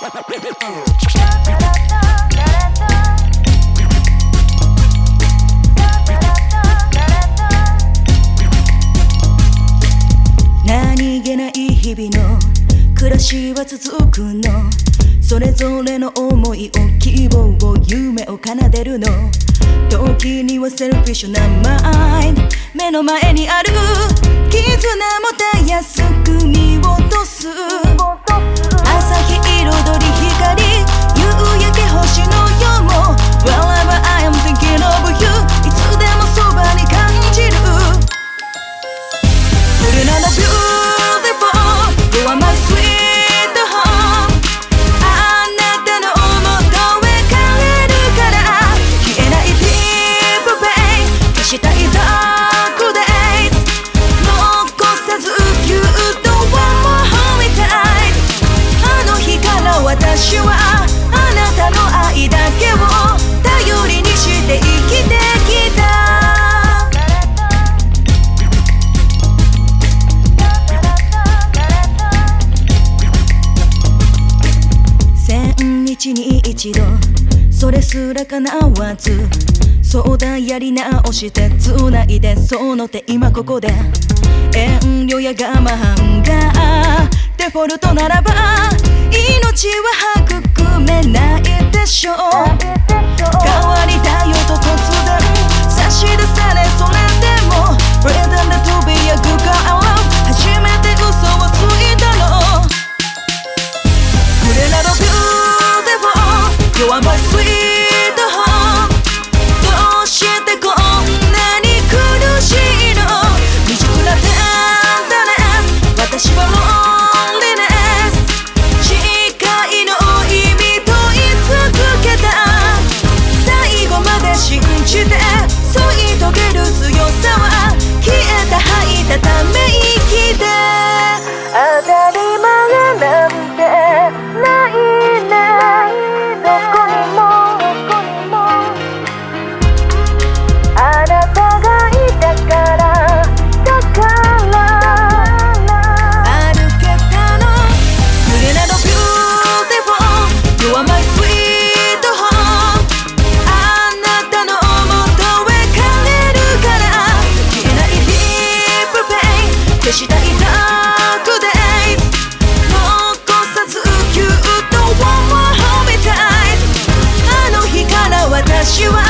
何気ない日々の暮らしは続くの。それぞれの思いを希望を夢を奏でるの。時にはセルフィッシュなマインド。目の前にある絆もたやすく見落とす。日日に一度それすら叶わずそうだやり直して繋いでその手今ここで遠慮や我慢がデフォルトならば you